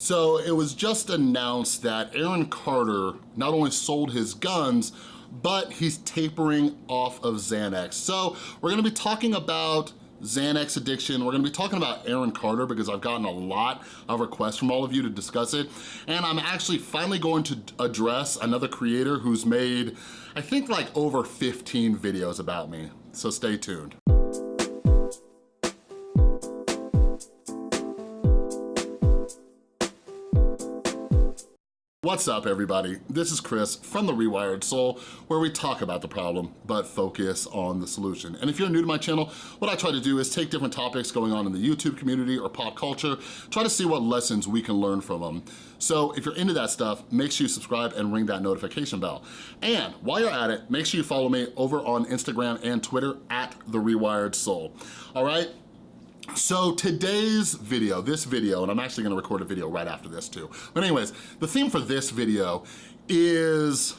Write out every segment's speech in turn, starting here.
So it was just announced that Aaron Carter not only sold his guns, but he's tapering off of Xanax. So we're gonna be talking about Xanax addiction. We're gonna be talking about Aaron Carter because I've gotten a lot of requests from all of you to discuss it. And I'm actually finally going to address another creator who's made, I think like over 15 videos about me. So stay tuned. What's up everybody? This is Chris from The Rewired Soul where we talk about the problem but focus on the solution. And if you're new to my channel, what I try to do is take different topics going on in the YouTube community or pop culture, try to see what lessons we can learn from them. So if you're into that stuff, make sure you subscribe and ring that notification bell. And while you're at it, make sure you follow me over on Instagram and Twitter at The Rewired Soul. All right? So today's video, this video, and I'm actually gonna record a video right after this too. But anyways, the theme for this video is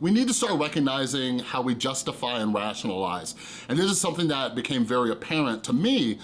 we need to start recognizing how we justify and rationalize. And this is something that became very apparent to me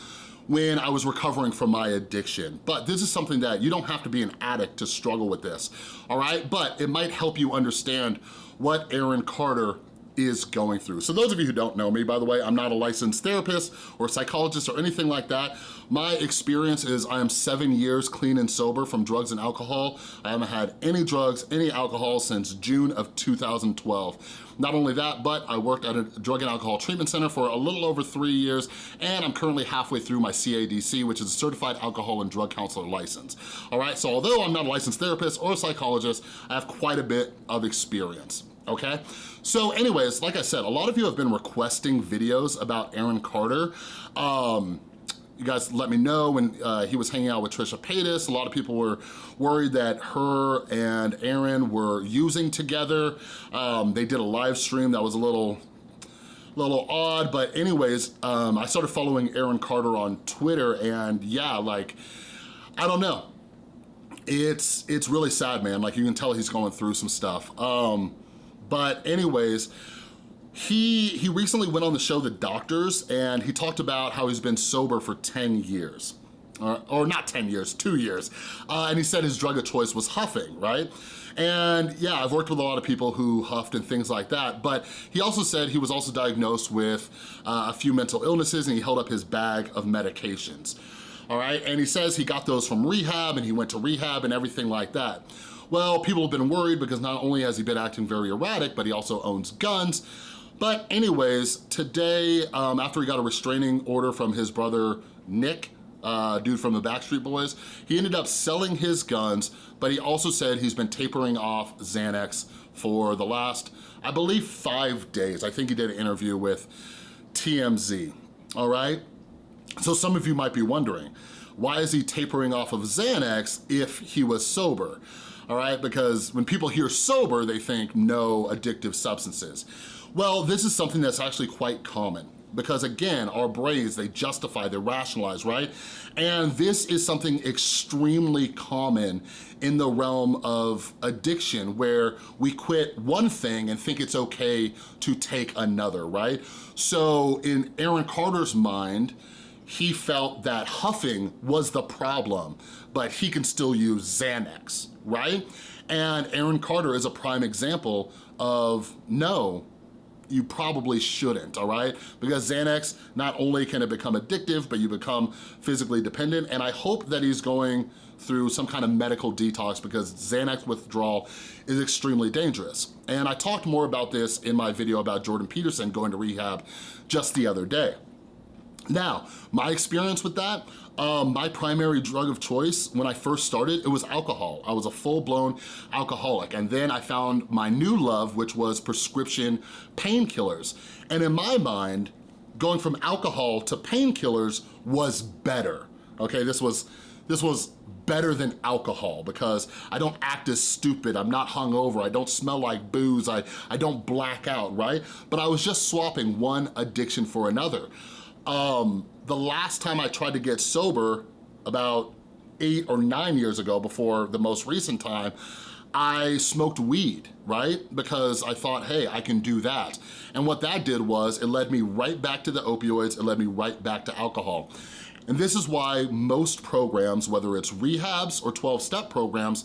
when I was recovering from my addiction. But this is something that you don't have to be an addict to struggle with this, all right? But it might help you understand what Aaron Carter is going through. So those of you who don't know me, by the way, I'm not a licensed therapist or psychologist or anything like that. My experience is I am seven years clean and sober from drugs and alcohol. I haven't had any drugs, any alcohol since June of 2012. Not only that, but I worked at a drug and alcohol treatment center for a little over three years, and I'm currently halfway through my CADC, which is a Certified Alcohol and Drug Counselor license. All right, so although I'm not a licensed therapist or a psychologist, I have quite a bit of experience okay? So anyways, like I said, a lot of you have been requesting videos about Aaron Carter. Um, you guys let me know when uh, he was hanging out with Trisha Paytas. A lot of people were worried that her and Aaron were using together. Um, they did a live stream that was a little little odd, but anyways, um, I started following Aaron Carter on Twitter and yeah, like, I don't know. It's it's really sad, man. Like you can tell he's going through some stuff. Um, but anyways, he, he recently went on the show The Doctors and he talked about how he's been sober for 10 years. Or, or not 10 years, two years. Uh, and he said his drug of choice was huffing, right? And yeah, I've worked with a lot of people who huffed and things like that, but he also said he was also diagnosed with uh, a few mental illnesses and he held up his bag of medications. All right, and he says he got those from rehab and he went to rehab and everything like that. Well, people have been worried because not only has he been acting very erratic, but he also owns guns. But anyways, today, um, after he got a restraining order from his brother, Nick, uh, dude from the Backstreet Boys, he ended up selling his guns, but he also said he's been tapering off Xanax for the last, I believe, five days. I think he did an interview with TMZ, all right? So some of you might be wondering, why is he tapering off of Xanax if he was sober? All right? Because when people hear sober, they think no addictive substances. Well, this is something that's actually quite common because again, our brains, they justify, they rationalize, right? And this is something extremely common in the realm of addiction where we quit one thing and think it's okay to take another, right? So in Aaron Carter's mind, he felt that huffing was the problem, but he can still use Xanax, right? And Aaron Carter is a prime example of no, you probably shouldn't, all right? Because Xanax, not only can it become addictive, but you become physically dependent, and I hope that he's going through some kind of medical detox because Xanax withdrawal is extremely dangerous. And I talked more about this in my video about Jordan Peterson going to rehab just the other day. Now, my experience with that, um, my primary drug of choice when I first started, it was alcohol. I was a full-blown alcoholic. And then I found my new love, which was prescription painkillers. And in my mind, going from alcohol to painkillers was better. Okay, this was, this was better than alcohol because I don't act as stupid, I'm not hungover, I don't smell like booze, I, I don't black out, right? But I was just swapping one addiction for another. Um, the last time I tried to get sober, about eight or nine years ago before the most recent time, I smoked weed, right? Because I thought, hey, I can do that. And what that did was it led me right back to the opioids, it led me right back to alcohol. And this is why most programs, whether it's rehabs or 12-step programs,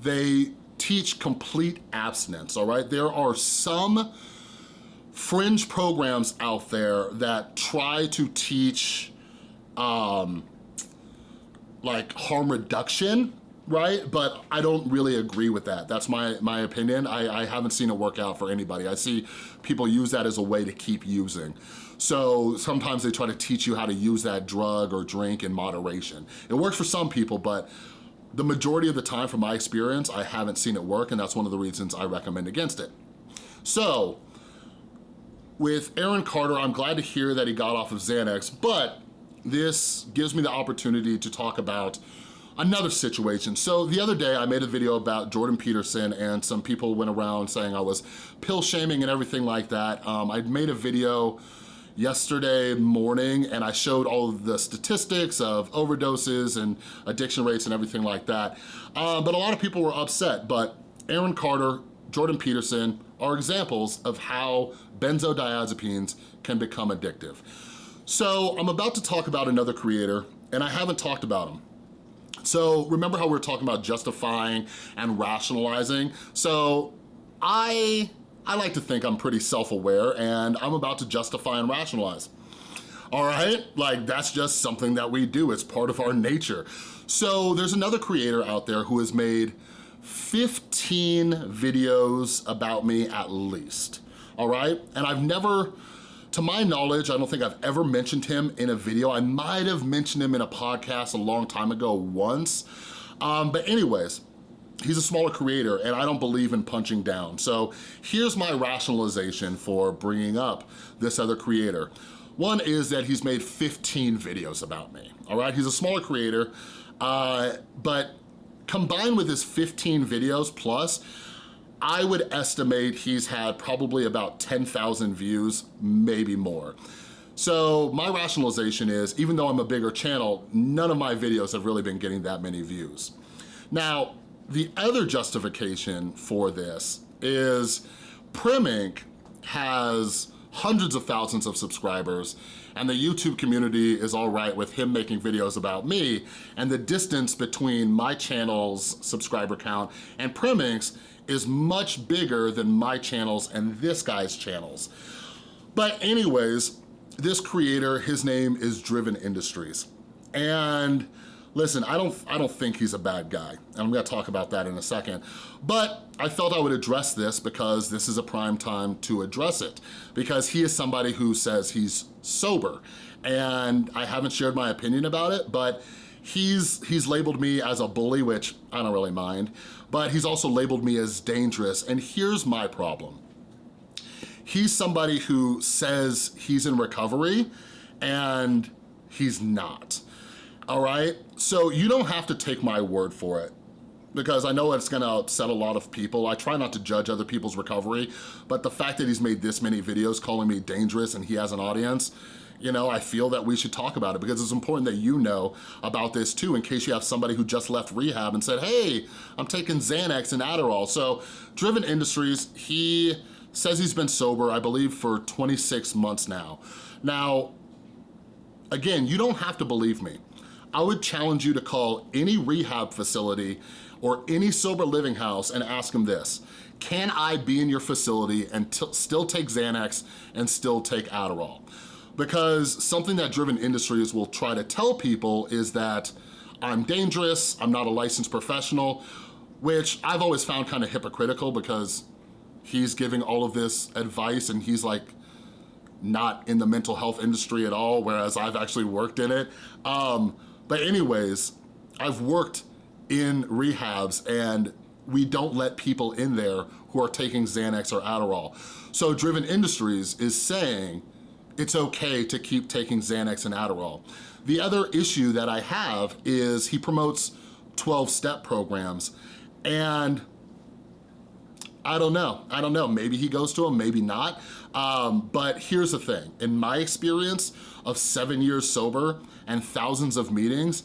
they teach complete abstinence, all right? There are some fringe programs out there that try to teach um, like harm reduction, right? But I don't really agree with that. That's my, my opinion. I, I haven't seen it work out for anybody. I see people use that as a way to keep using. So sometimes they try to teach you how to use that drug or drink in moderation. It works for some people, but the majority of the time from my experience, I haven't seen it work and that's one of the reasons I recommend against it. So with Aaron Carter, I'm glad to hear that he got off of Xanax, but this gives me the opportunity to talk about another situation. So the other day I made a video about Jordan Peterson and some people went around saying I was pill shaming and everything like that. Um, I made a video yesterday morning and I showed all the statistics of overdoses and addiction rates and everything like that. Uh, but a lot of people were upset, but Aaron Carter, Jordan Peterson are examples of how benzodiazepines can become addictive. So I'm about to talk about another creator and I haven't talked about him. So remember how we are talking about justifying and rationalizing? So I, I like to think I'm pretty self-aware and I'm about to justify and rationalize. All right, like that's just something that we do. It's part of our nature. So there's another creator out there who has made 15 videos about me at least, all right? And I've never, to my knowledge, I don't think I've ever mentioned him in a video. I might have mentioned him in a podcast a long time ago once. Um, but anyways, he's a smaller creator and I don't believe in punching down. So here's my rationalization for bringing up this other creator. One is that he's made 15 videos about me, all right? He's a smaller creator, uh, but combined with his 15 videos plus, I would estimate he's had probably about 10,000 views, maybe more. So my rationalization is, even though I'm a bigger channel, none of my videos have really been getting that many views. Now, the other justification for this is Primink has hundreds of thousands of subscribers and the YouTube community is all right with him making videos about me and the distance between my channel's subscriber count and Prim is much bigger than my channels and this guy's channels. But anyways, this creator, his name is Driven Industries. And listen, I don't, I don't think he's a bad guy. And I'm gonna talk about that in a second. But I felt I would address this because this is a prime time to address it. Because he is somebody who says he's sober. And I haven't shared my opinion about it, but he's, he's labeled me as a bully, which I don't really mind but he's also labeled me as dangerous. And here's my problem. He's somebody who says he's in recovery and he's not, all right? So you don't have to take my word for it because I know it's gonna upset a lot of people. I try not to judge other people's recovery, but the fact that he's made this many videos calling me dangerous and he has an audience, you know, I feel that we should talk about it because it's important that you know about this too in case you have somebody who just left rehab and said, hey, I'm taking Xanax and Adderall. So Driven Industries, he says he's been sober, I believe, for 26 months now. Now, again, you don't have to believe me. I would challenge you to call any rehab facility or any sober living house and ask them this. Can I be in your facility and still take Xanax and still take Adderall? because something that Driven Industries will try to tell people is that I'm dangerous, I'm not a licensed professional, which I've always found kind of hypocritical because he's giving all of this advice and he's like not in the mental health industry at all, whereas I've actually worked in it. Um, but anyways, I've worked in rehabs and we don't let people in there who are taking Xanax or Adderall. So Driven Industries is saying it's okay to keep taking Xanax and Adderall. The other issue that I have is he promotes 12-step programs and I don't know, I don't know, maybe he goes to them, maybe not. Um, but here's the thing, in my experience of seven years sober and thousands of meetings,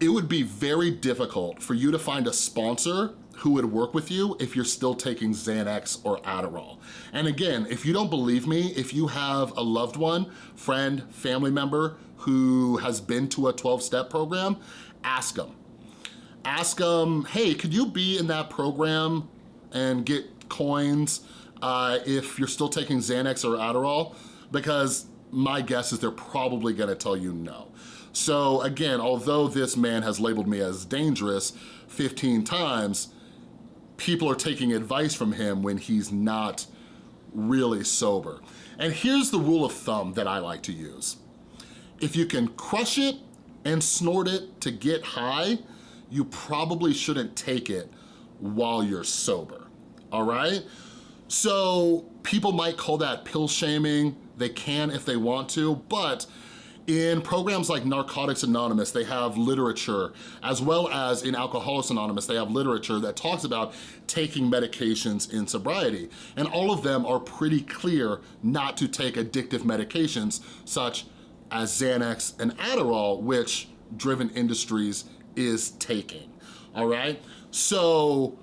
it would be very difficult for you to find a sponsor who would work with you if you're still taking Xanax or Adderall. And again, if you don't believe me, if you have a loved one, friend, family member who has been to a 12-step program, ask them. Ask them, hey, could you be in that program and get coins uh, if you're still taking Xanax or Adderall? Because my guess is they're probably gonna tell you no. So again, although this man has labeled me as dangerous 15 times, people are taking advice from him when he's not really sober. And here's the rule of thumb that I like to use. If you can crush it and snort it to get high, you probably shouldn't take it while you're sober, all right? So people might call that pill shaming. They can if they want to, but in programs like Narcotics Anonymous, they have literature, as well as in Alcoholics Anonymous, they have literature that talks about taking medications in sobriety. And all of them are pretty clear not to take addictive medications such as Xanax and Adderall, which Driven Industries is taking, all right? So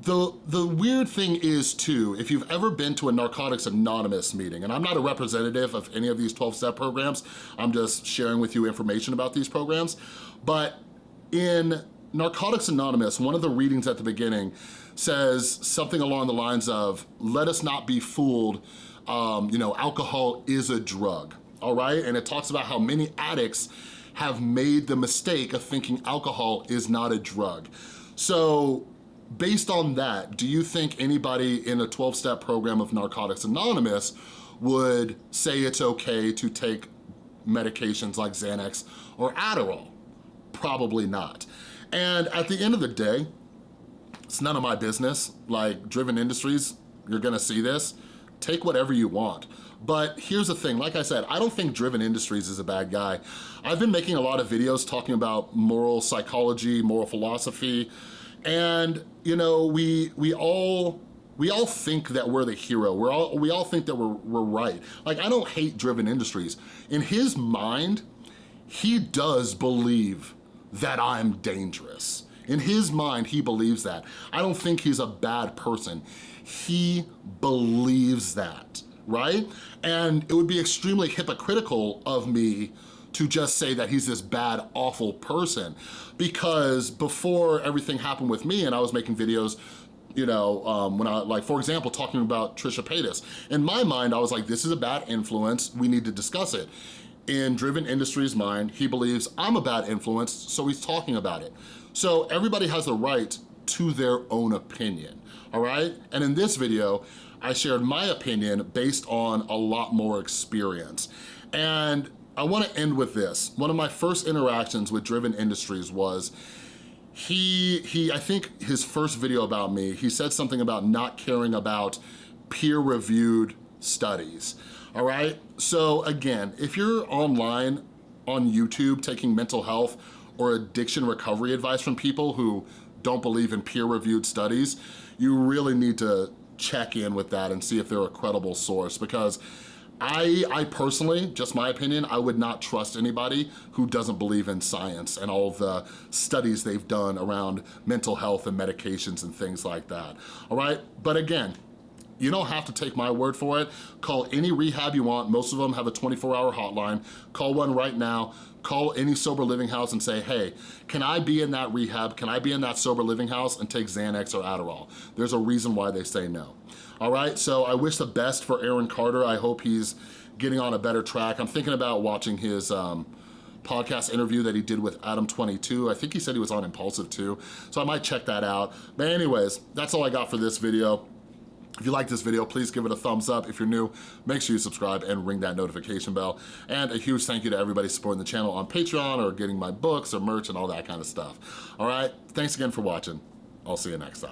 the, the weird thing is too, if you've ever been to a Narcotics Anonymous meeting, and I'm not a representative of any of these 12-step programs, I'm just sharing with you information about these programs, but in Narcotics Anonymous, one of the readings at the beginning says something along the lines of, let us not be fooled, um, you know, alcohol is a drug, all right? And it talks about how many addicts have made the mistake of thinking alcohol is not a drug. So based on that, do you think anybody in a 12-step program of Narcotics Anonymous would say it's okay to take medications like Xanax or Adderall? Probably not. And at the end of the day, it's none of my business. Like Driven Industries, you're gonna see this, take whatever you want. But here's the thing, like I said, I don't think Driven Industries is a bad guy. I've been making a lot of videos talking about moral psychology, moral philosophy, and you know, we we all we all think that we're the hero. We're all we all think that we're we're right. Like I don't hate driven industries. In his mind, he does believe that I'm dangerous. In his mind, he believes that. I don't think he's a bad person. He believes that, right? And it would be extremely hypocritical of me to just say that he's this bad, awful person. Because before everything happened with me and I was making videos you know, um, when I, like, for example, talking about Trisha Paytas. In my mind, I was like, this is a bad influence, we need to discuss it. In Driven Industries' mind, he believes I'm a bad influence, so he's talking about it. So everybody has the right to their own opinion, all right? And in this video, I shared my opinion based on a lot more experience. And I wanna end with this. One of my first interactions with Driven Industries was he, he, I think his first video about me, he said something about not caring about peer-reviewed studies, all right? So again, if you're online on YouTube taking mental health or addiction recovery advice from people who don't believe in peer-reviewed studies, you really need to check in with that and see if they're a credible source because I, I personally, just my opinion, I would not trust anybody who doesn't believe in science and all the studies they've done around mental health and medications and things like that, all right? But again, you don't have to take my word for it. Call any rehab you want. Most of them have a 24-hour hotline. Call one right now. Call any sober living house and say, hey, can I be in that rehab? Can I be in that sober living house and take Xanax or Adderall? There's a reason why they say no. All right, so I wish the best for Aaron Carter. I hope he's getting on a better track. I'm thinking about watching his um, podcast interview that he did with Adam 22. I think he said he was on Impulsive too, so I might check that out. But anyways, that's all I got for this video. If you like this video, please give it a thumbs up. If you're new, make sure you subscribe and ring that notification bell. And a huge thank you to everybody supporting the channel on Patreon or getting my books or merch and all that kind of stuff. All right, thanks again for watching. I'll see you next time.